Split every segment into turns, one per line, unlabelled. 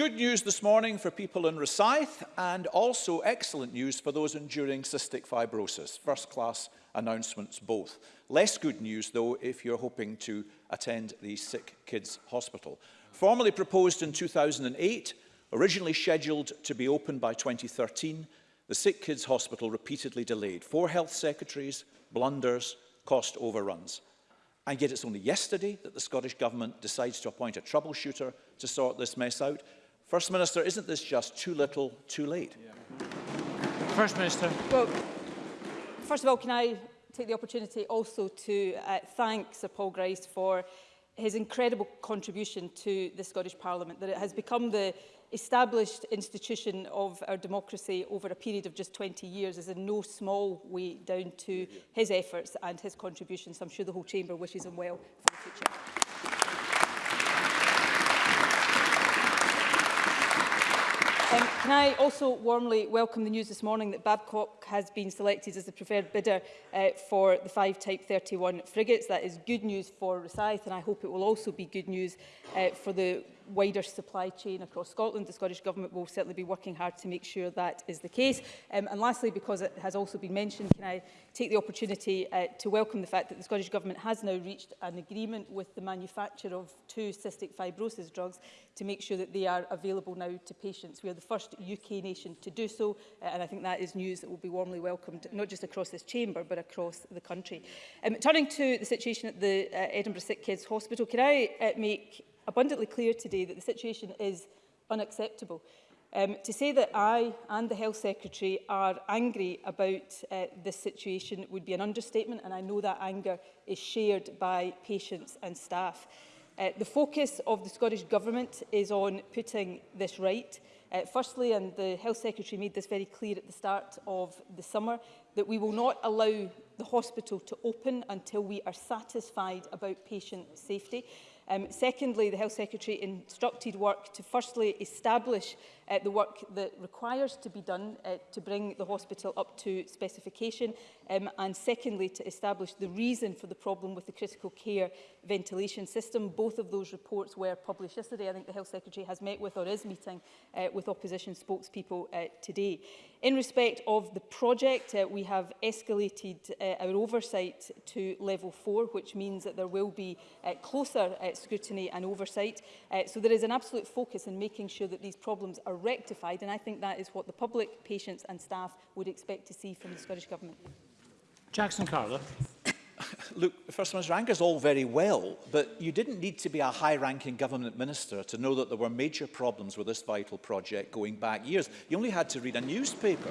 Good news this morning for people in Rosyth and also excellent news for those enduring cystic fibrosis. First class announcements both. Less good news though if you're hoping to attend the Sick Kids Hospital. Formally proposed in 2008, originally scheduled to be open by 2013, the Sick Kids Hospital repeatedly delayed. Four health secretaries, blunders, cost overruns. And yet it's only yesterday that the Scottish Government decides to appoint a troubleshooter to sort this mess out. First Minister, isn't this just too little, too late? Yeah.
First Minister.
Well, first of all, can I take the opportunity also to uh, thank Sir Paul Grice for his incredible contribution to the Scottish Parliament, that it has become the established institution of our democracy over a period of just 20 years is in no small way down to his efforts and his contributions. I'm sure the whole chamber wishes him well for the future. Um, can I also warmly welcome the news this morning that Babcock has been selected as the preferred bidder uh, for the five Type 31 frigates. That is good news for Rosyth and I hope it will also be good news uh, for the wider supply chain across Scotland. The Scottish Government will certainly be working hard to make sure that is the case. Um, and lastly, because it has also been mentioned, can I take the opportunity uh, to welcome the fact that the Scottish Government has now reached an agreement with the manufacturer of two cystic fibrosis drugs to make sure that they are available now to patients. We are the first UK nation to do so, uh, and I think that is news that will be warmly welcomed, not just across this chamber, but across the country. Um, turning to the situation at the uh, Edinburgh Sick Kids Hospital, can I uh, make abundantly clear today that the situation is unacceptable. Um, to say that I and the Health Secretary are angry about uh, this situation would be an understatement and I know that anger is shared by patients and staff. Uh, the focus of the Scottish Government is on putting this right. Uh, firstly, and the Health Secretary made this very clear at the start of the summer, that we will not allow the hospital to open until we are satisfied about patient safety. Um, secondly, the Health Secretary instructed work to firstly establish uh, the work that requires to be done uh, to bring the hospital up to specification um, and secondly to establish the reason for the problem with the critical care ventilation system. Both of those reports were published yesterday. I think the Health Secretary has met with or is meeting uh, with opposition spokespeople uh, today. In respect of the project, uh, we have escalated uh, our oversight to level four, which means that there will be uh, closer uh, scrutiny and oversight. Uh, so there is an absolute focus in making sure that these problems are rectified, and I think that is what the public, patients and staff would expect to see from the Scottish Government.
Jackson Carler.
Look, First Minister, is all very well, but you didn't need to be a high-ranking government minister to know that there were major problems with this vital project going back years. You only had to read a newspaper.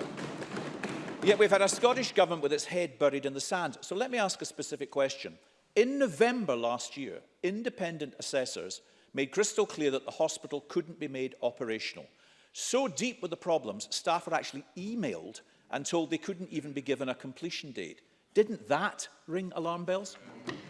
Yet we've had a Scottish government with its head buried in the sand. So let me ask a specific question. In November last year, independent assessors made crystal clear that the hospital couldn't be made operational So deep were the problems, staff were actually emailed and told they couldn't even be given a completion date. Didn't that ring alarm bells?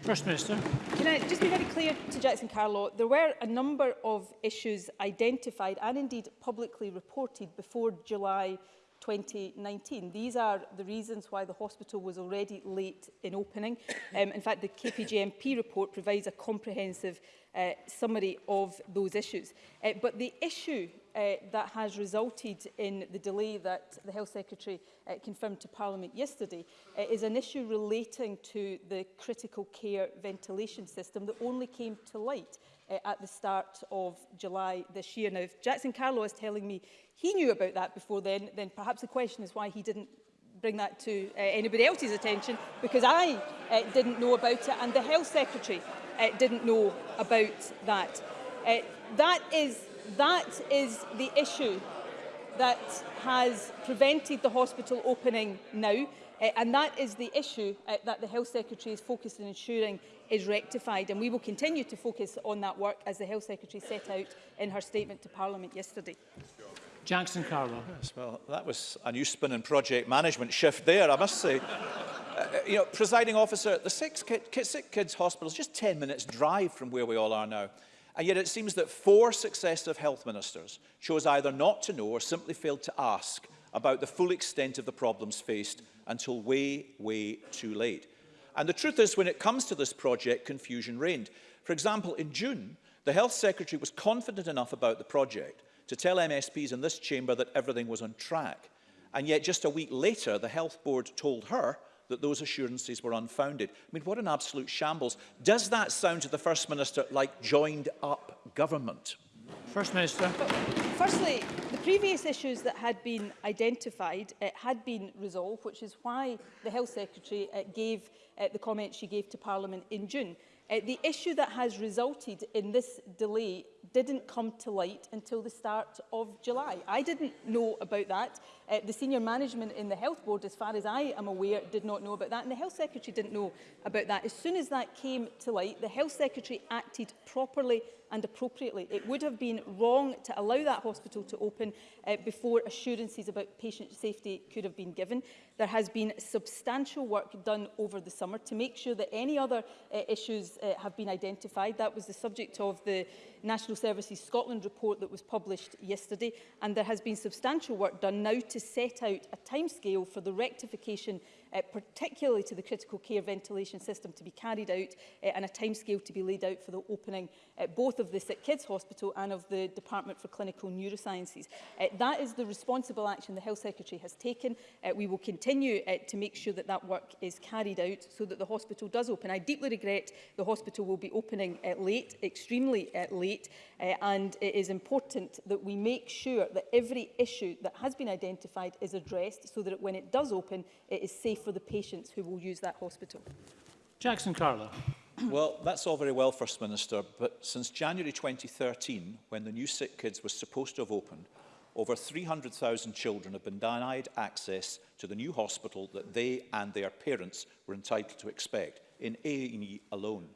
First Minister.
Can I just be very clear to Jackson Carlow, there were a number of issues identified and indeed publicly reported before July 2019. These are the reasons why the hospital was already late in opening. Um, in fact, the KPGMP report provides a comprehensive uh, summary of those issues. Uh, but the issue uh, that has resulted in the delay that the Health Secretary uh, confirmed to Parliament yesterday uh, is an issue relating to the critical care ventilation system that only came to light uh, at the start of July this year. Now, if Jackson Carlow is telling me he knew about that before then, then perhaps the question is why he didn't bring that to uh, anybody else's attention because I uh, didn't know about it and the Health Secretary uh, didn't know about that. Uh, that, is, that is the issue that has prevented the hospital opening now. Uh, and that is the issue uh, that the Health Secretary is focused on ensuring is rectified. And we will continue to focus on that work as the Health Secretary set out in her statement to Parliament yesterday.
Jackson Carlo.
Yes, well, that was a new spin in project management shift there, I must say. Uh, you know, presiding officer, the six, kid, sick kids hospital is just 10 minutes drive from where we all are now. And yet it seems that four successive health ministers chose either not to know or simply failed to ask about the full extent of the problems faced until way, way too late. And the truth is, when it comes to this project, confusion reigned. For example, in June, the Health Secretary was confident enough about the project to tell MSPs in this chamber that everything was on track. And yet, just a week later, the Health Board told her that those assurances were unfounded. I mean, what an absolute shambles. Does that sound to the First Minister like joined up government?
First Minister.
firstly, the previous issues that had been identified uh, had been resolved, which is why the Health Secretary uh, gave uh, the comments she gave to Parliament in June. Uh, the issue that has resulted in this delay didn't come to light until the start of July. I didn't know about that. Uh, the senior management in the Health Board, as far as I am aware, did not know about that, and the Health Secretary didn't know about that. As soon as that came to light, the Health Secretary acted properly and appropriately. It would have been wrong to allow that hospital to open uh, before assurances about patient safety could have been given. There has been substantial work done over the summer to make sure that any other uh, issues uh, have been identified. That was the subject of the National Services Scotland report that was published yesterday. And there has been substantial work done now to to set out a timescale for the rectification uh, particularly to the critical care ventilation system to be carried out uh, and a timescale to be laid out for the opening uh, both of the Sick Kids Hospital and of the Department for Clinical Neurosciences. Uh, that is the responsible action the Health Secretary has taken. Uh, we will continue uh, to make sure that that work is carried out so that the hospital does open. I deeply regret the hospital will be opening uh, late, extremely uh, late, uh, and it is important that we make sure that every issue that has been identified is addressed so that when it does open, it is safe for the patients who will use that hospital.
Jackson Carla.
well, that's all very well, First Minister, but since January 2013, when the new Sick Kids was supposed to have opened, over 300,000 children have been denied access to the new hospital that they and their parents were entitled to expect, in A&E alone.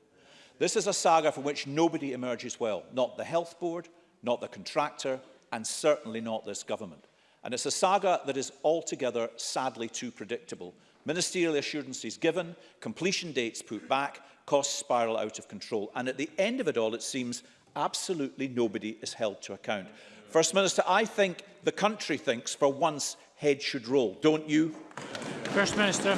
This is a saga from which nobody emerges well, not the health board, not the contractor, and certainly not this government. And it's a saga that is altogether sadly too predictable Ministerial assurances given, completion dates put back, costs spiral out of control. And at the end of it all, it seems absolutely nobody is held to account. First Minister, I think the country thinks for once head should roll. Don't you?
First Minister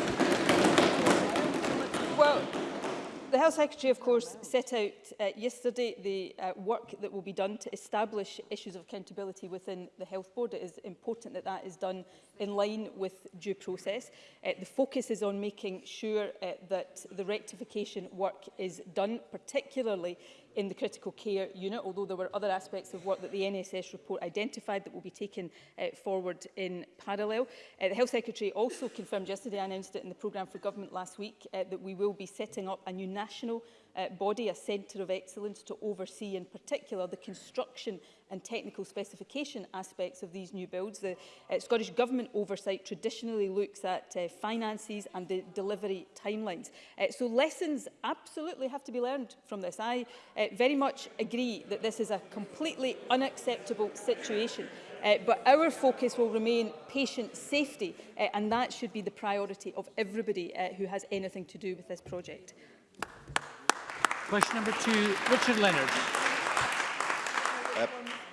the Health Secretary, of course, set out uh, yesterday the uh, work that will be done to establish issues of accountability within the Health Board. It is important that that is done in line with due process. Uh, the focus is on making sure uh, that the rectification work is done, particularly in the critical care unit, although there were other aspects of work that the NSS report identified that will be taken uh, forward in parallel. Uh, the Health Secretary also confirmed yesterday, I announced it in the programme for government last week, uh, that we will be setting up a new national uh, body, a centre of excellence, to oversee in particular the construction and technical specification aspects of these new builds. The uh, Scottish Government oversight traditionally looks at uh, finances and the delivery timelines. Uh, so lessons absolutely have to be learned from this. I uh, very much agree that this is a completely unacceptable situation. Uh, but our focus will remain patient safety, uh, and that should be the priority of everybody uh, who has anything to do with this project.
Question number two, Richard Leonard.
Uh,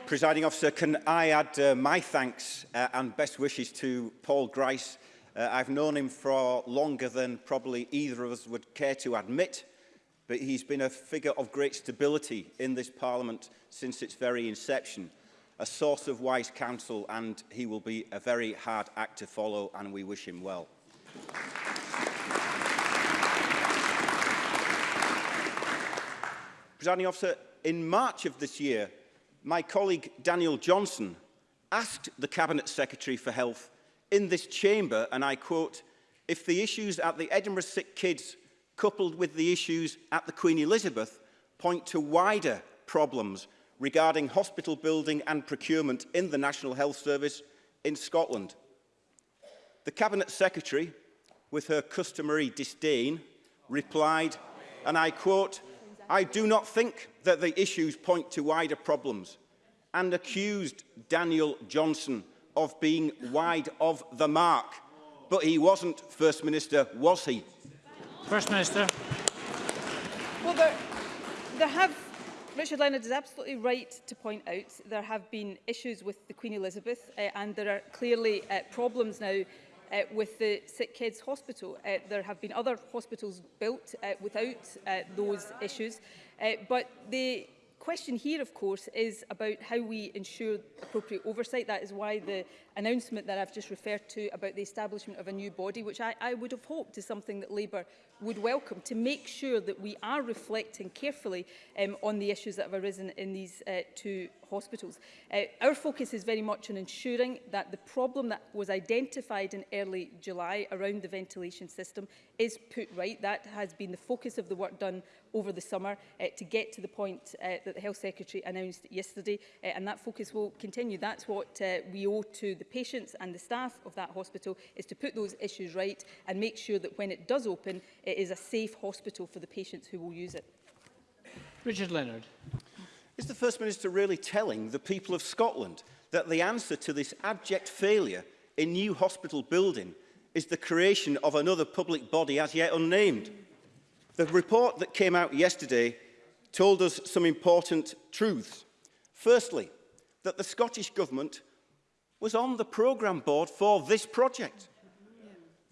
Presiding officer, can I add uh, my thanks uh, and best wishes to Paul Grice. Uh, I've known him for longer than probably either of us would care to admit, but he's been a figure of great stability in this parliament since its very inception, a source of wise counsel, and he will be a very hard act to follow, and we wish him well. Thank you. Presiding Officer, in March of this year, my colleague Daniel Johnson asked the Cabinet Secretary for Health in this chamber, and I quote, if the issues at the Edinburgh Sick Kids coupled with the issues at the Queen Elizabeth point to wider problems regarding hospital building and procurement in the National Health Service in Scotland. The Cabinet Secretary, with her customary disdain, replied, and I quote, I do not think that the issues point to wider problems and accused Daniel Johnson of being wide of the mark. But he wasn't First Minister, was he?
First Minister.
Well, there, there have, Richard Leonard is absolutely right to point out, there have been issues with the Queen Elizabeth uh, and there are clearly uh, problems now uh, with the Sick Kids Hospital. Uh, there have been other hospitals built uh, without uh, those issues, uh, but the question here, of course, is about how we ensure appropriate oversight. That is why the announcement that I've just referred to about the establishment of a new body, which I, I would have hoped is something that Labour would welcome to make sure that we are reflecting carefully um, on the issues that have arisen in these uh, two hospitals. Uh, our focus is very much on ensuring that the problem that was identified in early July around the ventilation system is put right. That has been the focus of the work done over the summer uh, to get to the point uh, that the Health Secretary announced yesterday uh, and that focus will continue. That's what uh, we owe to the patients and the staff of that hospital is to put those issues right and make sure that when it does open it is a safe hospital for the patients who will use it.
Richard Leonard.
Is the First Minister really telling the people of Scotland that the answer to this abject failure in new hospital building is the creation of another public body as yet unnamed? The report that came out yesterday told us some important truths. Firstly, that the Scottish Government was on the programme board for this project.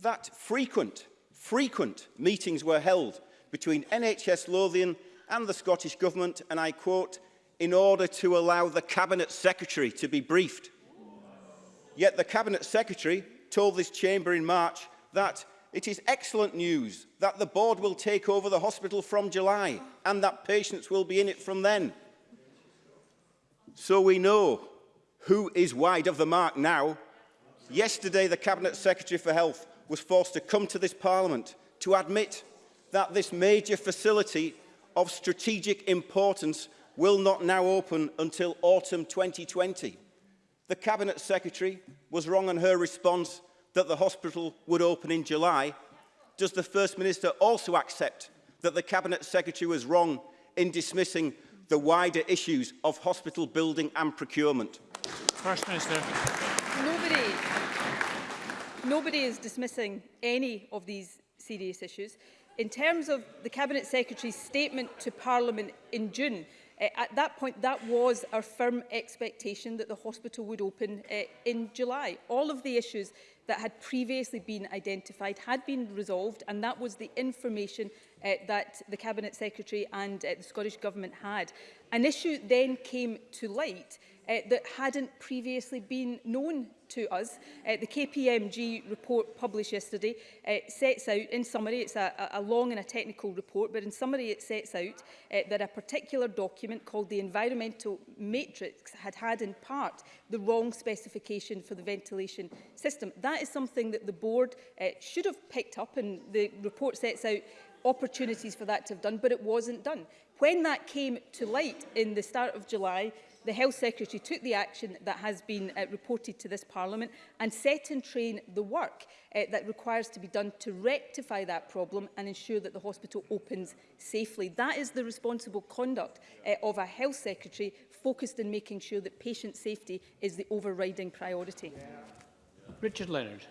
That frequent frequent meetings were held between NHS Lothian and the Scottish Government, and I quote, in order to allow the Cabinet Secretary to be briefed. Yet the Cabinet Secretary told this chamber in March that it is excellent news that the board will take over the hospital from July and that patients will be in it from then. So we know who is wide of the mark now. Yesterday, the Cabinet Secretary for Health was forced to come to this Parliament to admit that this major facility of strategic importance will not now open until autumn 2020. The Cabinet Secretary was wrong on her response that the hospital would open in July. Does the First Minister also accept that the Cabinet Secretary was wrong in dismissing the wider issues of hospital building and procurement?
First Minister.
Nobody Nobody is dismissing any of these serious issues. In terms of the Cabinet Secretary's statement to Parliament in June, uh, at that point, that was our firm expectation that the hospital would open uh, in July. All of the issues that had previously been identified had been resolved and that was the information uh, that the Cabinet Secretary and uh, the Scottish Government had. An issue then came to light uh, that hadn't previously been known to us. Uh, the KPMG report published yesterday uh, sets out, in summary, it's a, a long and a technical report, but in summary it sets out uh, that a particular document called the Environmental Matrix had had in part the wrong specification for the ventilation system. That is something that the board uh, should have picked up and the report sets out opportunities for that to have done, but it wasn't done. When that came to light in the start of July, the Health Secretary took the action that has been uh, reported to this Parliament and set in train the work uh, that requires to be done to rectify that problem and ensure that the hospital opens safely. That is the responsible conduct uh, of a Health Secretary focused on making sure that patient safety is the overriding priority. Yeah.
Richard Leonard.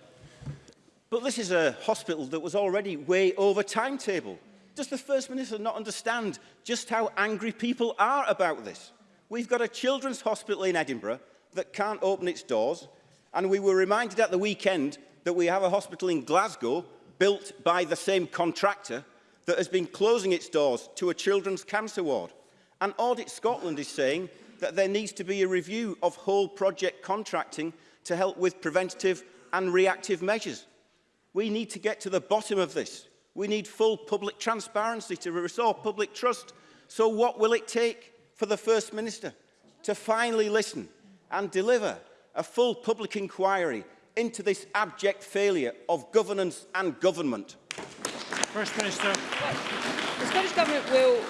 But this is a hospital that was already way over timetable. Does the First Minister not understand just how angry people are about this? We've got a children's hospital in Edinburgh that can't open its doors, and we were reminded at the weekend that we have a hospital in Glasgow built by the same contractor that has been closing its doors to a children's cancer ward. And Audit Scotland is saying that there needs to be a review of whole project contracting to help with preventative and reactive measures. We need to get to the bottom of this. We need full public transparency to restore public trust. So what will it take? for the First Minister to finally listen and deliver a full public inquiry into this abject failure of governance and government.
First Minister.
The Scottish Government will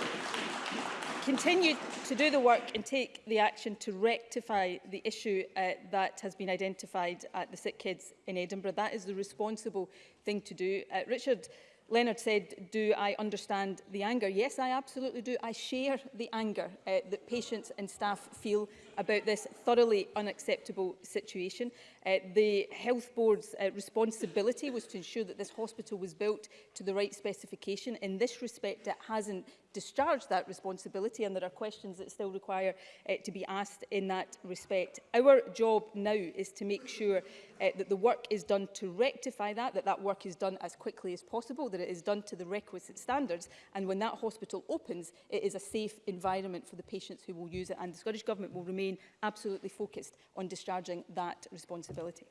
continue to do the work and take the action to rectify the issue uh, that has been identified at the sick kids in Edinburgh. That is the responsible thing to do. Uh, Richard Leonard said, do I understand the anger? Yes, I absolutely do. I share the anger uh, that patients and staff feel about this thoroughly unacceptable situation. Uh, the Health Board's uh, responsibility was to ensure that this hospital was built to the right specification. In this respect, it hasn't discharged that responsibility and there are questions that still require uh, to be asked in that respect. Our job now is to make sure uh, that the work is done to rectify that, that that work is done as quickly as possible, that it is done to the requisite standards and when that hospital opens it is a safe environment for the patients who will use it and the Scottish Government will remain absolutely focused on discharging that responsibility flexibility.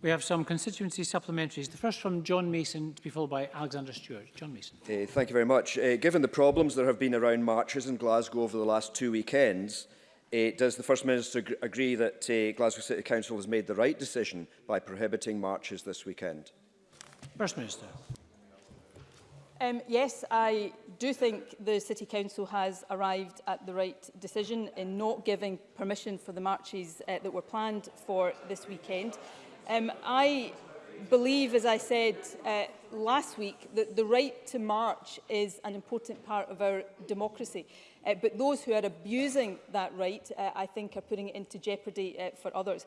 We have some constituency supplementaries. The first from John Mason, to be followed by Alexander Stewart. John Mason.
Uh, thank you very much. Uh, given the problems that have been around marches in Glasgow over the last two weekends, uh, does the First Minister agree that uh, Glasgow City Council has made the right decision by prohibiting marches this weekend?
First Minister.
Um, yes, I do think the City Council has arrived at the right decision in not giving permission for the marches uh, that were planned for this weekend. Um, I believe, as I said uh, last week, that the right to march is an important part of our democracy. Uh, but those who are abusing that right, uh, I think, are putting it into jeopardy uh, for others.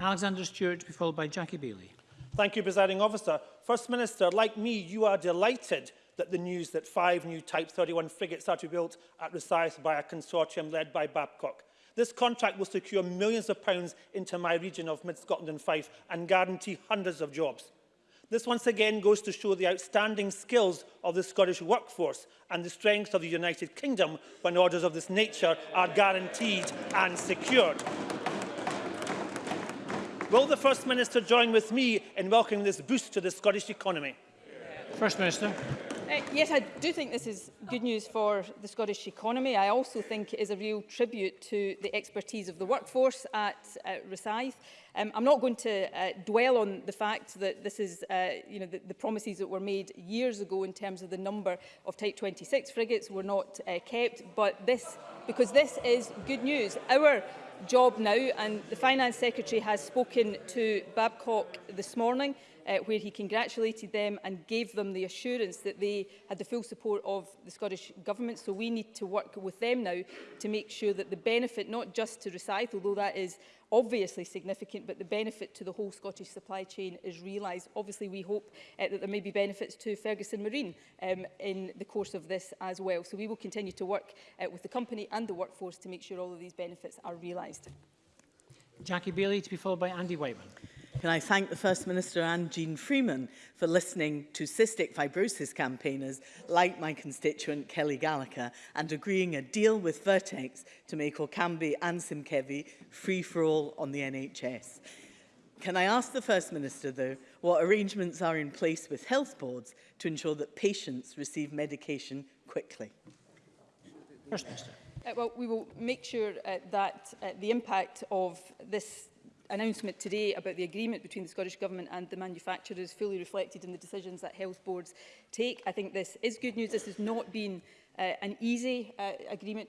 Alexander Stewart to be followed by Jackie Bailey.
Thank you, presiding officer. First Minister, like me, you are delighted that the news that five new Type 31 frigates are to be built at Rosyth by a consortium led by Babcock. This contract will secure millions of pounds into my region of Mid-Scotland and Fife and guarantee hundreds of jobs. This once again goes to show the outstanding skills of the Scottish workforce and the strength of the United Kingdom when orders of this nature are guaranteed and secured. Will the First Minister join with me in welcoming this boost to the Scottish economy?
First Minister.
Uh, yes, I do think this is good news for the Scottish economy. I also think it is a real tribute to the expertise of the workforce at uh, Resythe. Um, I'm not going to uh, dwell on the fact that this is, uh, you know, the, the promises that were made years ago in terms of the number of Type 26 frigates were not uh, kept, but this, because this is good news. Our job now and the Finance Secretary has spoken to Babcock this morning uh, where he congratulated them and gave them the assurance that they had the full support of the Scottish Government. So we need to work with them now to make sure that the benefit, not just to Recite, although that is obviously significant, but the benefit to the whole Scottish supply chain is realised. Obviously, we hope uh, that there may be benefits to Ferguson Marine um, in the course of this as well. So we will continue to work uh, with the company and the workforce to make sure all of these benefits are realised.
Jackie Bailey to be followed by Andy Whiteman.
Can I thank the First Minister and Jean Freeman for listening to cystic fibrosis campaigners like my constituent Kelly Gallagher and agreeing a deal with Vertex to make Orkambi and Simkevi free for all on the NHS. Can I ask the First Minister, though, what arrangements are in place with health boards to ensure that patients receive medication quickly?
First Minister.
Uh, well, we will make sure uh, that uh, the impact of this announcement today about the agreement between the Scottish Government and the manufacturers fully reflected in the decisions that health boards take. I think this is good news. This has not been uh, an easy uh, agreement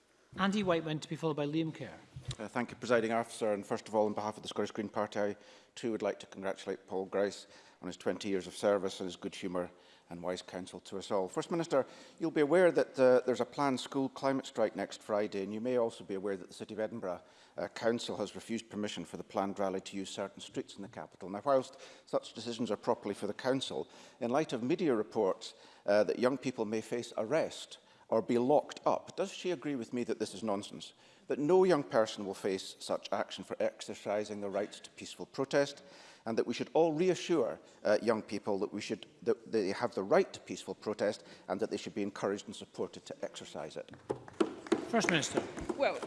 Andy went to be followed by Liam Kerr.
Uh, thank you, Presiding Officer. And first of all, on behalf of the Scottish Green Party, I too would like to congratulate Paul Grice on his 20 years of service and his good humour and wise counsel to us all. First Minister, you'll be aware that uh, there's a planned school climate strike next Friday, and you may also be aware that the City of Edinburgh uh, Council has refused permission for the planned rally to use certain streets in the capital. Now, whilst such decisions are properly for the Council, in light of media reports uh, that young people may face arrest or be locked up, does she agree with me that this is nonsense? That no young person will face such action for exercising the right to peaceful protest, and that we should all reassure uh, young people that, we should, that they have the right to peaceful protest and that they should be encouraged and supported to exercise it.
First Minister.
Well,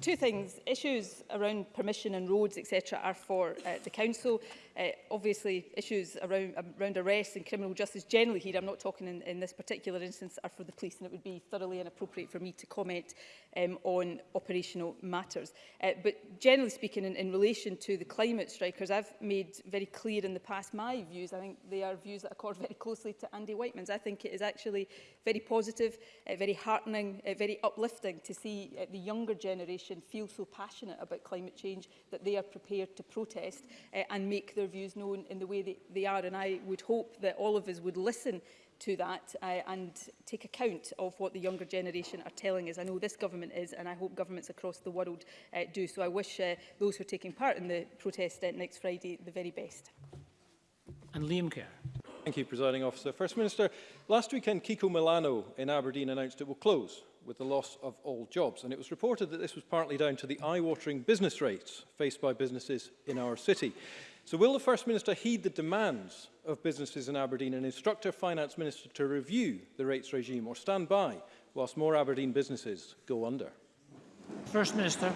two things. Issues around permission and roads, etc., are for uh, the Council uh, obviously issues around, um, around arrests and criminal justice generally here, I'm not talking in, in this particular instance, are for the police and it would be thoroughly inappropriate for me to comment um, on operational matters. Uh, but generally speaking, in, in relation to the climate strikers, I've made very clear in the past my views. I think they are views that accord very closely to Andy Whiteman's. I think it is actually very positive, uh, very heartening, uh, very uplifting to see uh, the younger generation feel so passionate about climate change that they are prepared to protest uh, and make their views known in the way that they are. And I would hope that all of us would listen to that uh, and take account of what the younger generation are telling us. I know this government is, and I hope governments across the world uh, do. So I wish uh, those who are taking part in the protest uh, next Friday the very best.
And Liam Kerr.
Thank you, Presiding Officer. First Minister, last weekend Kiko Milano in Aberdeen announced it will close with the loss of all jobs. And it was reported that this was partly down to the eye-watering business rates faced by businesses in our city. So will the First Minister heed the demands of businesses in Aberdeen and instruct her Finance Minister to review the rates regime or stand by whilst more Aberdeen businesses go under?
First Minister.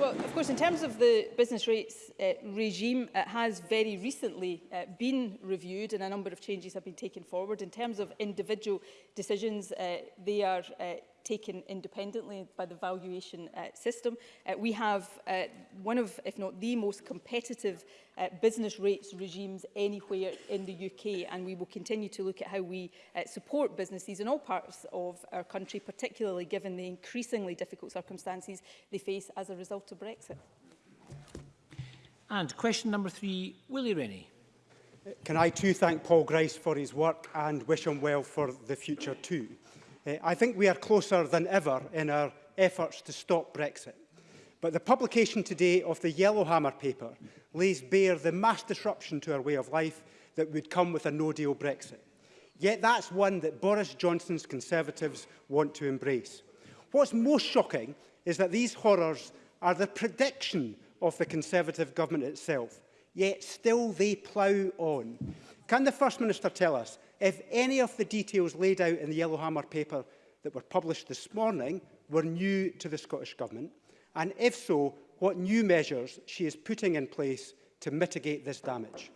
Well, of course, in terms of the business rates uh, regime, it has very recently uh, been reviewed and a number of changes have been taken forward. In terms of individual decisions, uh, they are uh, taken independently by the valuation uh, system. Uh, we have uh, one of, if not the most competitive uh, business rates regimes anywhere in the UK and we will continue to look at how we uh, support businesses in all parts of our country, particularly given the increasingly difficult circumstances they face as a result of Brexit.
And question number three, Willie Rennie.
Can I too thank Paul Grice for his work and wish him well for the future too? Eh, I think we are closer than ever in our efforts to stop Brexit. But the publication today of the Yellowhammer paper lays bare the mass disruption to our way of life that would come with a no-deal Brexit. Yet that's one that Boris Johnson's Conservatives want to embrace. What's most shocking is that these horrors are the prediction of the Conservative government itself, yet still they plough on. Can the First Minister tell us if any of the details laid out in the Yellowhammer paper that were published this morning were new to the Scottish Government, and if so, what new measures she is putting in place to mitigate this damage.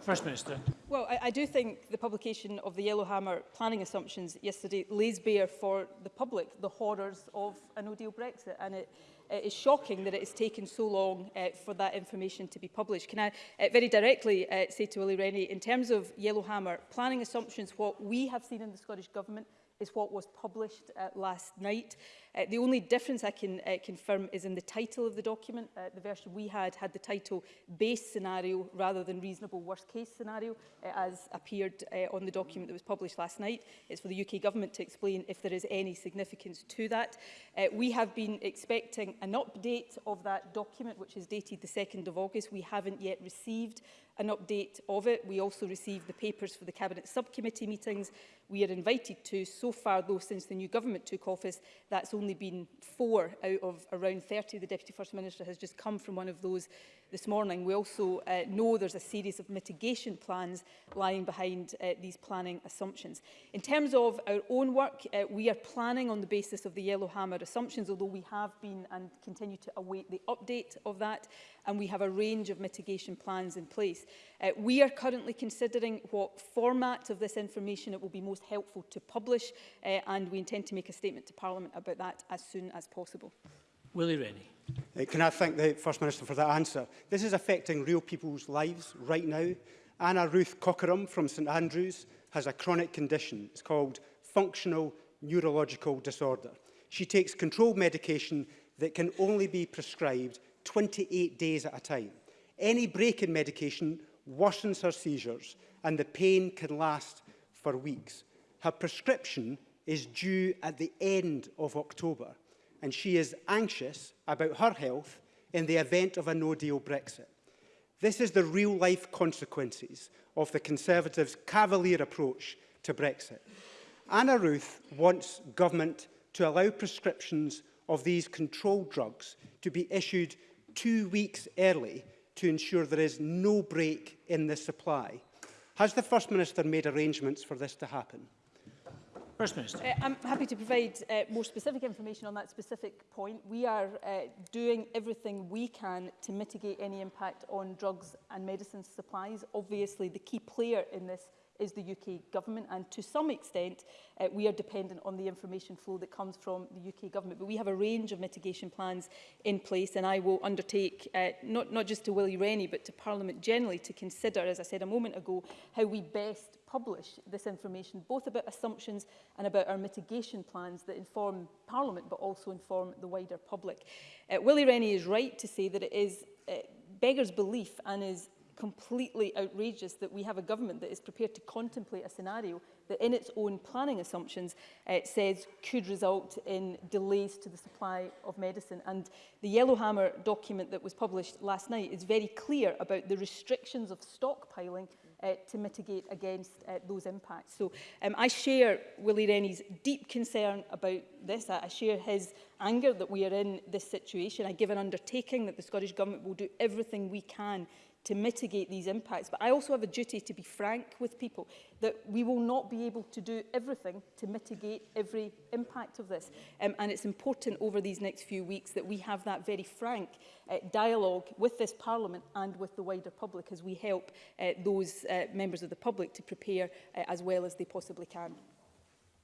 First Minister.
Well, I, I do think the publication of the Yellowhammer planning assumptions yesterday lays bare for the public the horrors of a no-deal Brexit, and it it is shocking that it has taken so long uh, for that information to be published. Can I uh, very directly uh, say to Willie Rennie, in terms of Yellowhammer, planning assumptions, what we have seen in the Scottish Government is what was published uh, last night. Uh, the only difference I can uh, confirm is in the title of the document. Uh, the version we had had the title base scenario rather than reasonable worst case scenario uh, as appeared uh, on the document that was published last night. It's for the UK government to explain if there is any significance to that. Uh, we have been expecting an update of that document which is dated the 2nd of August. We haven't yet received an update of it. We also received the papers for the Cabinet subcommittee meetings we are invited to. So far, though, since the new government took office, that's only only been four out of around 30. The Deputy First Minister has just come from one of those this morning. We also uh, know there's a series of mitigation plans lying behind uh, these planning assumptions. In terms of our own work, uh, we are planning on the basis of the Yellowhammer assumptions, although we have been and continue to await the update of that, and we have a range of mitigation plans in place. Uh, we are currently considering what format of this information it will be most helpful to publish, uh, and we intend to make a statement to Parliament about that as soon as possible.
Willie Rennie.
Uh, can I thank the First Minister for that answer? This is affecting real people's lives right now. Anna Ruth Cockerham from St Andrews has a chronic condition. It's called functional neurological disorder. She takes controlled medication that can only be prescribed 28 days at a time. Any break in medication worsens her seizures and the pain can last for weeks. Her prescription is due at the end of October and she is anxious about her health in the event of a no-deal Brexit. This is the real-life consequences of the Conservatives' cavalier approach to Brexit. Anna Ruth wants government to allow prescriptions of these controlled drugs to be issued two weeks early to ensure there is no break in the supply. Has the First Minister made arrangements for this to happen?
First Minister.
Uh, I'm happy to provide uh, more specific information on that specific point. We are uh, doing everything we can to mitigate any impact on drugs and medicines supplies. Obviously, the key player in this is the UK government and to some extent uh, we are dependent on the information flow that comes from the UK government but we have a range of mitigation plans in place and I will undertake uh, not not just to Willie Rennie but to Parliament generally to consider as I said a moment ago how we best publish this information both about assumptions and about our mitigation plans that inform Parliament but also inform the wider public. Uh, Willie Rennie is right to say that it is uh, beggars belief and is completely outrageous that we have a government that is prepared to contemplate a scenario that in its own planning assumptions it uh, says could result in delays to the supply of medicine and the Yellowhammer document that was published last night is very clear about the restrictions of stockpiling uh, to mitigate against uh, those impacts. So um, I share Willie Rennie's deep concern about this. I, I share his anger that we are in this situation. I give an undertaking that the Scottish Government will do everything we can to mitigate these impacts. But I also have a duty to be frank with people that we will not be able to do everything to mitigate every impact of this. Um, and it's important over these next few weeks that we have that very frank uh, dialogue with this Parliament and with the wider public as we help uh, those uh, members of the public to prepare uh, as well as they possibly can.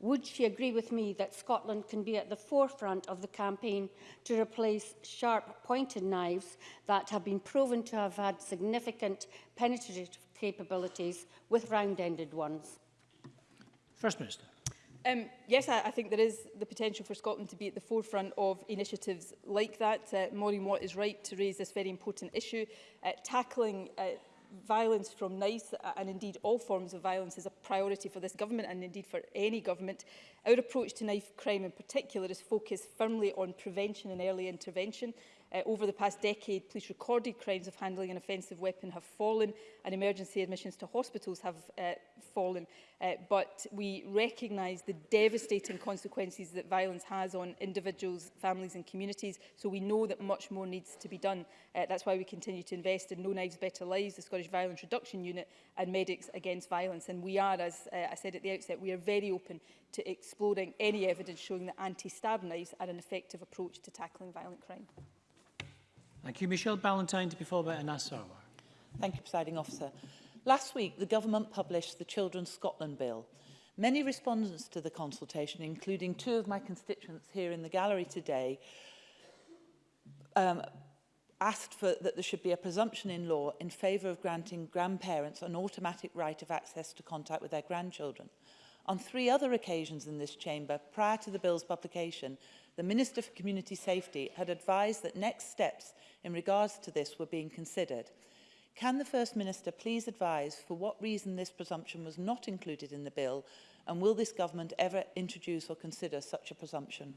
would she agree with me that Scotland can be at the forefront of the campaign to replace sharp pointed knives that have been proven to have had significant penetrative capabilities with round-ended ones?
First Minister.
Um, yes, I, I think there is the potential for Scotland to be at the forefront of initiatives like that. Uh, Maureen Watt is right to raise this very important issue. Uh, tackling uh, violence from NICE uh, and indeed all forms of violence is a priority for this government and indeed for any government. Our approach to knife crime in particular is focused firmly on prevention and early intervention Uh, over the past decade, police recorded crimes of handling an offensive weapon have fallen and emergency admissions to hospitals have uh, fallen. Uh, but we recognise the devastating consequences that violence has on individuals, families and communities. So we know that much more needs to be done. Uh, that's why we continue to invest in No Knives Better Lives, the Scottish Violence Reduction Unit and Medics Against Violence. And we are, as uh, I said at the outset, we are very open to exploring any evidence showing that anti-stab knives are an effective approach to tackling violent crime.
Thank you. Michelle Ballantyne to be followed by Anas Sarwar.
Thank you, Presiding Officer. Last week, the Government published the Children's Scotland Bill. Many respondents to the consultation, including two of my constituents here in the gallery today, um, asked for that there should be a presumption in law in favour of granting grandparents an automatic right of access to contact with their grandchildren. On three other occasions in this chamber, prior to the bill's publication, the Minister for Community Safety had advised that next steps in regards to this were being considered. Can the First Minister please advise for what reason this presumption was not included in the bill and will this government ever introduce or consider such a presumption?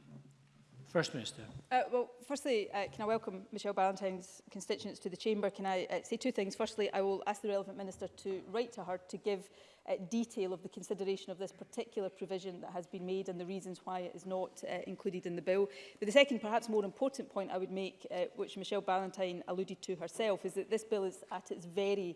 First Minister.
Uh, well, firstly, uh, can I welcome Michelle Ballantyne's constituents to the Chamber? Can I uh, say two things? Firstly, I will ask the relevant minister to write to her to give uh, detail of the consideration of this particular provision that has been made and the reasons why it is not uh, included in the bill. But the second, perhaps more important point I would make, uh, which Michelle Ballantyne alluded to herself, is that this bill is at its very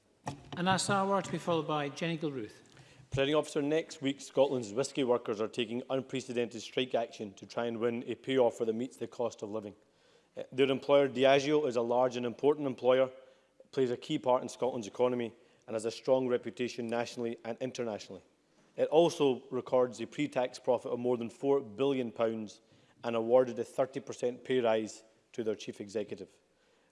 And that's our word to
be followed by Jenny Gilruth.
Presiding officer, next week Scotland's whisky workers are taking unprecedented strike action to try and win a pay offer that meets the cost of living. Uh, their employer Diageo is a large and important employer, plays a key part in Scotland's economy and has a strong reputation nationally and internationally. It also records a pre-tax profit of more than £4 billion and awarded a 30% pay rise to their chief executive.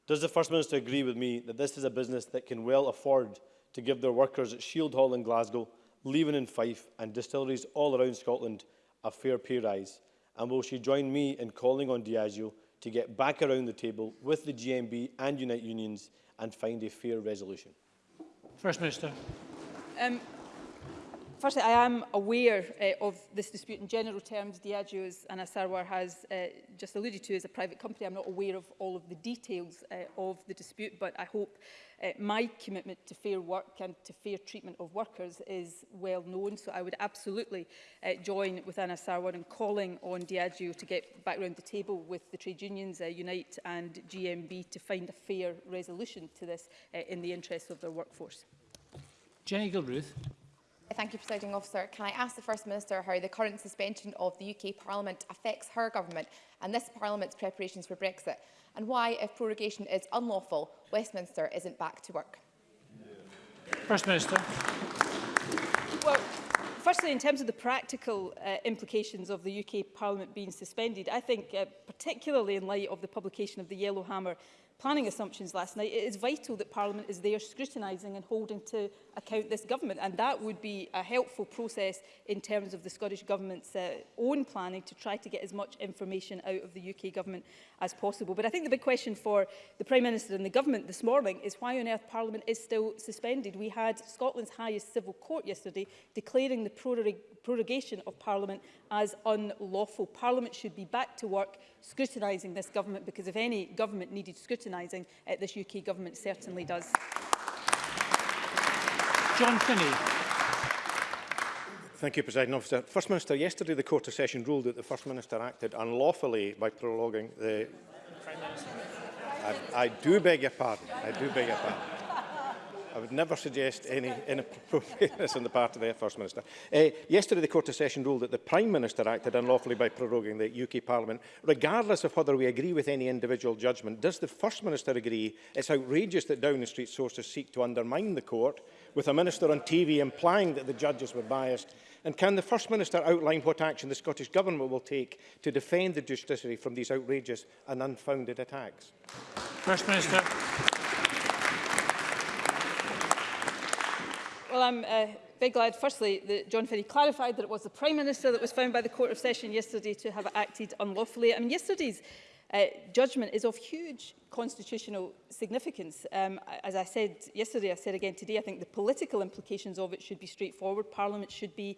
Does the First Minister agree with me that this is a business that can well afford to give their workers at Shield Hall in Glasgow leaving in Fife and distilleries all around Scotland a fair pay rise? And will she join me in calling on Diageo to get back around the table with the GMB and Unite Unions and find a fair resolution?
First Minister.
Um, firstly, I am aware uh, of this dispute in general terms. Diageo, as Anna Sarwar has uh, just alluded to, is a private company. I'm not aware of all of the details uh, of the dispute, but I hope uh, my commitment to fair work and to fair treatment of workers is well known. So I would absolutely uh, join with Anna Sarwar in calling on Diageo to get back round the table with the trade unions, uh, Unite and GMB, to find a fair resolution to this uh, in the interests of their workforce.
Jenny Gilruth.
Thank you, Presiding Officer. Can I ask the First Minister how the current suspension of the UK Parliament affects her government and this Parliament's preparations for Brexit, and why, if prorogation is unlawful, Westminster isn't back to work?
First Minister.
Well, firstly, in terms of the practical uh, implications of the UK Parliament being suspended, I think, uh, particularly in light of the publication of the Yellowhammer planning assumptions last night, it is vital that Parliament is there scrutinising and holding to account this government. And that would be a helpful process in terms of the Scottish Government's uh, own planning to try to get as much information out of the UK Government as possible. But I think the big question for the Prime Minister and the Government this morning is why on earth Parliament is still suspended. We had Scotland's highest civil court yesterday declaring the prorogation of Parliament as unlawful. Parliament should be back to work scrutinising this government because if any government needed scrutinising, uh, this UK government certainly does.
John Finney.
Thank you, President Officer. First Minister, yesterday the Court of Session ruled that the First Minister acted unlawfully by prologuing the... I, I do beg your pardon. I do beg your pardon. I would never suggest any inappropriateness on the part of the First Minister. Uh, yesterday, the Court of Session ruled that the Prime Minister acted unlawfully by proroguing the UK Parliament. Regardless of whether we agree with any individual judgment, does the First Minister agree it's outrageous that Downing Street sources seek to undermine the Court, with a Minister on TV implying that the judges were biased? And can the First Minister outline what action the Scottish Government will take to defend the judiciary from these outrageous and unfounded attacks?
First Minister.
Well, I'm uh, very glad, firstly, that John Ferry clarified that it was the Prime Minister that was found by the Court of Session yesterday to have acted unlawfully. I mean, yesterday's uh, judgment is of huge constitutional significance. Um, as I said yesterday, I said again today, I think the political implications of it should be straightforward. Parliament should be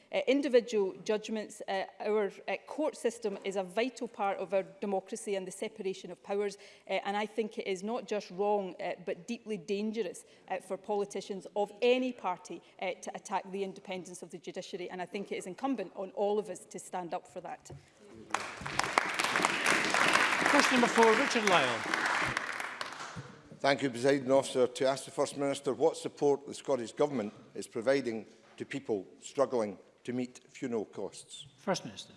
uh, individual judgments, uh, our uh, court system is a vital part of our democracy and the separation of powers. Uh, and I think it is not just wrong, uh, but deeply dangerous efforts uh, for politicians of any party uh, to attack the independence of the judiciary. And I think it is incumbent on all of us to stand up for that.
Question number four, Richard Lyle.
Thank you, President Officer. To ask the First Minister what support the Scottish Government is providing to people struggling to meet funeral costs.
First Minister.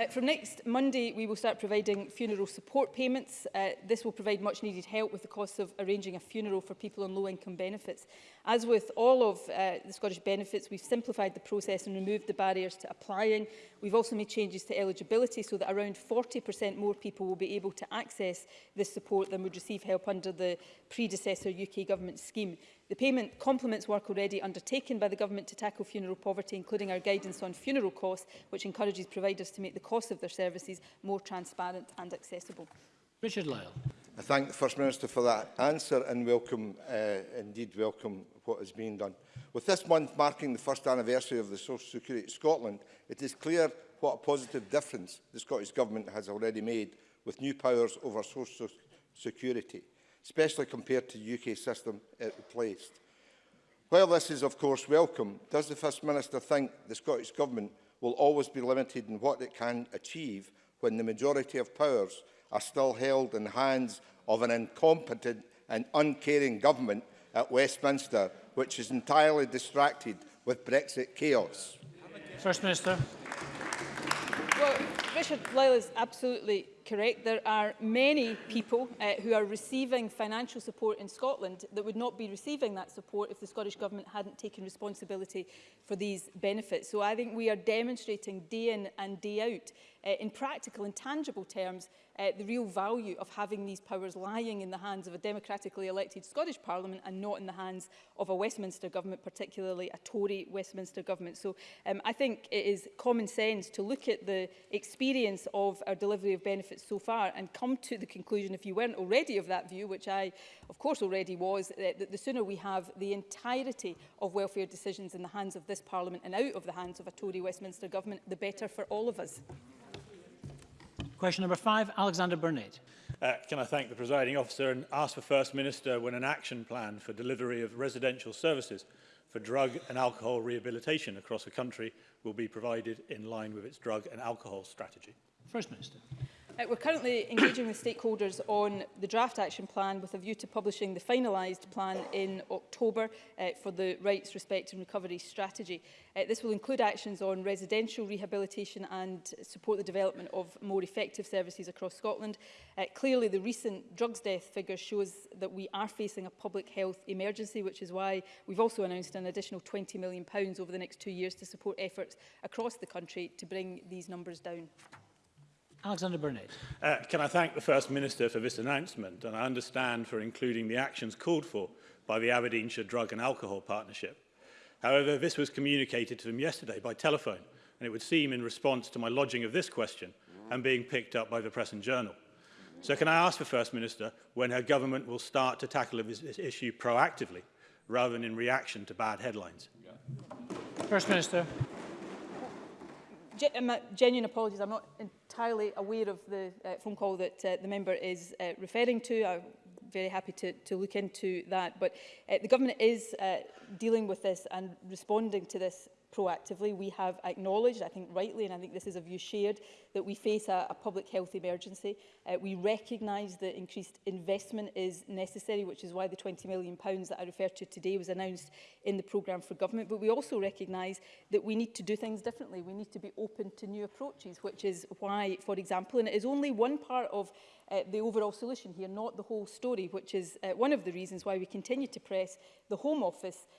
Uh, from next Monday, we will start providing funeral support payments. Uh, this will provide much needed help with the cost of arranging a funeral for people on low income benefits. As with all of uh, the Scottish benefits, we've simplified the process and removed the barriers to applying We've also made changes to eligibility so that around 40% more people will be able to access this support than would receive help under the predecessor UK government scheme. The payment complements work already undertaken by the government to tackle funeral poverty, including our guidance on funeral costs, which encourages providers to make the cost of their services more transparent and accessible.
Richard Lyle.
I thank the First Minister for that answer and welcome, uh, indeed welcome what has been done. With this month marking the first anniversary of the Social Security Scotland, it is clear what a positive difference the Scottish Government has already made with new powers over social security, especially compared to the UK system it replaced. While this is of course welcome, does the First Minister think the Scottish Government will always be limited in what it can achieve when the majority of powers are still held in the hands of an incompetent and uncaring government at Westminster, which is entirely distracted with Brexit chaos.
First Minister.
Well, Richard Lyle is absolutely correct. There are many people uh, who are receiving financial support in Scotland that would not be receiving that support if the Scottish Government hadn't taken responsibility for these benefits. So I think we are demonstrating day in and day out uh, in practical and tangible terms uh, the real value of having these powers lying in the hands of a democratically elected Scottish Parliament and not in the hands of a Westminster government, particularly a Tory Westminster government. So um, I think it is common sense to look at the experience of our delivery of benefits so far and come to the conclusion, if you weren't already of that view, which I of course already was, that, uh, that the sooner we have the entirety of welfare decisions in the hands of this Parliament and out of the hands of a Tory Westminster government, the better for all of us.
Question number five, Alexander Burnett.
Uh, can I thank the presiding officer and ask the First Minister when an action plan for delivery of residential services for drug and alcohol rehabilitation across the country will be provided in line with its drug and alcohol strategy.
First Minister.
Uh, we're currently engaging with stakeholders on the draft action plan with a view to publishing the finalised plan in October uh, for the Rights, Respect and Recovery Strategy. Uh, this will include actions on residential rehabilitation and support the development of more effective services across Scotland. Uh, clearly, the recent drugs death figure shows that we are facing a public health emergency, which is why we've also announced an additional £20 million over the next two years to support efforts across the country to bring these numbers down.
Alexander Burnett.
Uh, can I thank the First Minister for this announcement and I understand for including the actions called for by the Aberdeenshire Drug and Alcohol Partnership. However, this was communicated to them yesterday by telephone and it would seem in response to my lodging of this question and being picked up by the Press and Journal. So can I ask the First Minister when her government will start to tackle this, this issue proactively rather than in reaction to bad headlines?
First Minister
ge uh, my genuine apologies. I'm not entirely aware of the uh, phone call that uh, the member is uh, referring to. I'm very happy to, to look into that. But uh, the government is uh, dealing with this and responding to this proactively. We have acknowledged, I think rightly, and I think this is a view shared, that we face a, a public health emergency. Uh, we recognise that increased investment is necessary, which is why the £20 million that I referred to today was announced in the programme for government. But we also recognise that we need to do things differently. We need to be open to new approaches, which is why, for example, and it is only one part of uh, the overall solution here, not the whole story, which is uh, one of the reasons why we continue to press the Home Office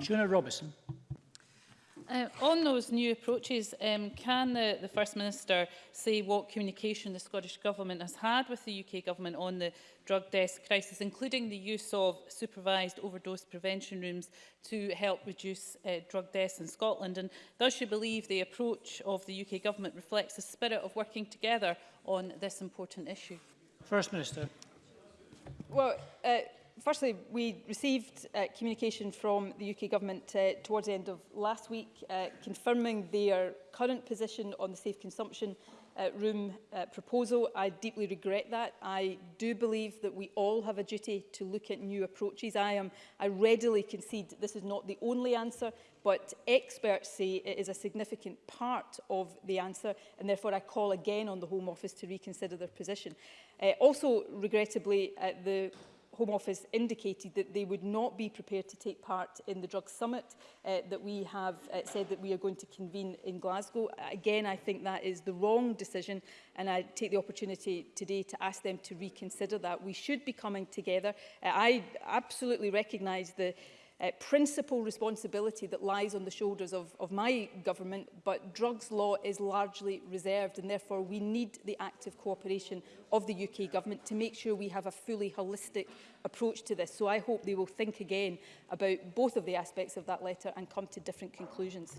Shona Robertson.
Uh, on those new approaches, um, can the, the First Minister say what communication the Scottish Government has had with the UK Government on the drug death crisis, including the use of supervised overdose prevention rooms to help reduce uh, drug deaths in Scotland? And does she believe the approach of the UK Government reflects the spirit of working together on this important issue?
First Minister.
Well, uh, firstly, we received uh, communication from the UK Government uh, towards the end of last week uh, confirming their current position on the safe consumption uh, room uh, proposal. I deeply regret that. I do believe that we all have a duty to look at new approaches. I, am, I readily concede this is not the only answer, but experts say it is a significant part of the answer, and therefore I call again on the Home Office to reconsider their position. Uh, also, regrettably, uh, the Home Office indicated that they would not be prepared to take part in the Drug Summit uh, that we have uh, said that we are going to convene in Glasgow. Again, I think that is the wrong decision and I take the opportunity today to ask them to reconsider that. We should be coming together. Uh, I absolutely recognise the uh, principal responsibility that lies on the shoulders of, of my government, but drugs law is largely reserved and therefore we need the active cooperation of the UK government to make sure we have a fully holistic approach to this. So I hope they will think again about both of the aspects of that letter and come to different conclusions.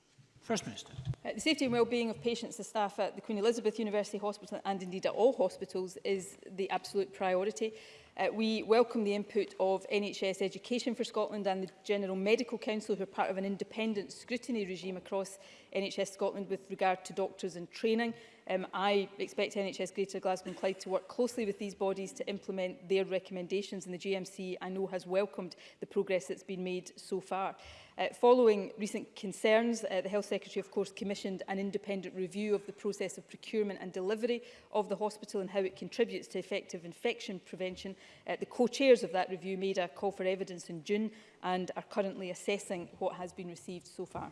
First Minister.
Uh, the safety and well-being of patients and staff at the Queen Elizabeth University Hospital and indeed at all hospitals is the absolute priority. Uh, we welcome the input of NHS Education for Scotland and the General Medical Council, who are part of an independent scrutiny regime across NHS Scotland with regard to doctors and training. Um, I expect NHS Greater Glasgow and Clyde to work closely with these bodies to implement their recommendations and the GMC I know has welcomed the progress that's been made so far. Uh, following recent concerns, uh, the Health Secretary, of course, commissioned an independent review of the process of procurement and delivery of the hospital and how it contributes to effective infection prevention. Uh, the co-chairs of that review made a call for evidence in June and are currently assessing what has been received so far.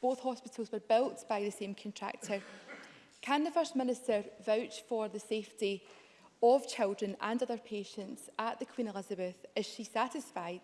Both hospitals were built by the same contractor Can the First Minister vouch for the safety of children and other patients at the Queen Elizabeth? Is she satisfied?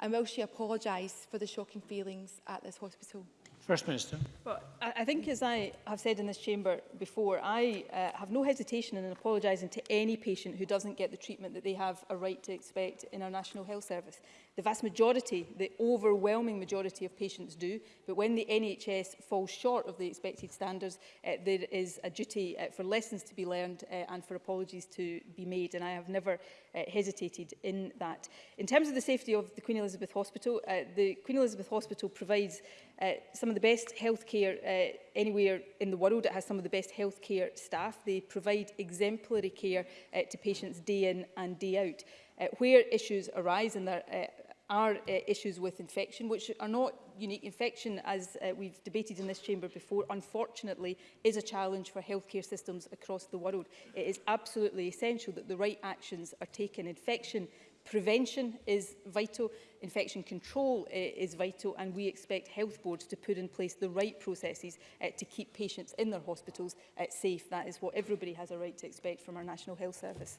And will she apologise for the shocking feelings at this hospital?
First Minister.
Well, I, I think, as I have said in this chamber before, I uh, have no hesitation in apologising to any patient who doesn't get the treatment that they have a right to expect in our National Health Service. The vast majority, the overwhelming majority of patients do, but when the NHS falls short of the expected standards, uh, there is a duty uh, for lessons to be learned uh, and for apologies to be made, and I have never uh, hesitated in that. In terms of the safety of the Queen Elizabeth Hospital, uh, the Queen Elizabeth Hospital provides uh, some of the best healthcare uh, anywhere in the world. It has some of the best healthcare staff. They provide exemplary care uh, to patients day in and day out. Uh, where issues arise, and there uh, are uh, issues with infection, which are not unique. Infection, as uh, we've debated in this chamber before, unfortunately is a challenge for healthcare systems across the world. It is absolutely essential that the right actions are taken. Infection prevention is vital, infection control uh, is vital, and we expect health boards to put in place the right processes uh, to keep patients in their hospitals uh, safe. That is what everybody has a right to expect from our National Health Service.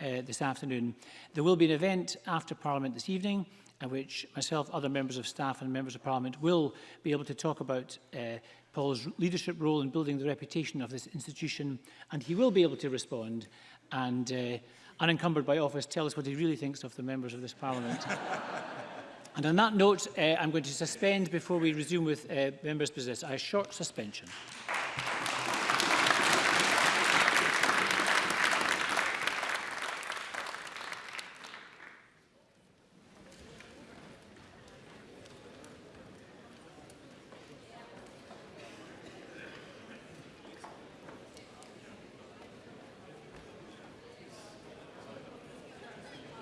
uh, this afternoon. There will be an event after Parliament this evening at which myself, other members of staff and members of Parliament will be able to talk about uh, Paul's leadership role in building the reputation of this institution and he will be able to respond and uh, unencumbered by office, tell us what he really thinks of the members of this parliament. and on that note, uh, I'm going to suspend before we resume with uh, members' business. A short suspension.